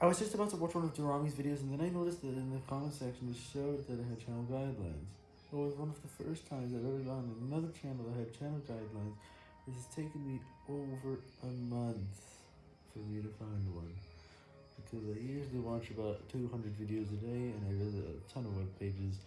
I was just about to watch one of Durami's videos and then I noticed that in the comment section it showed that it had channel guidelines. It was one of the first times I've ever gone on another channel that had channel guidelines. This has taken me over a month for me to find one. Because I usually watch about 200 videos a day and I visit a ton of web pages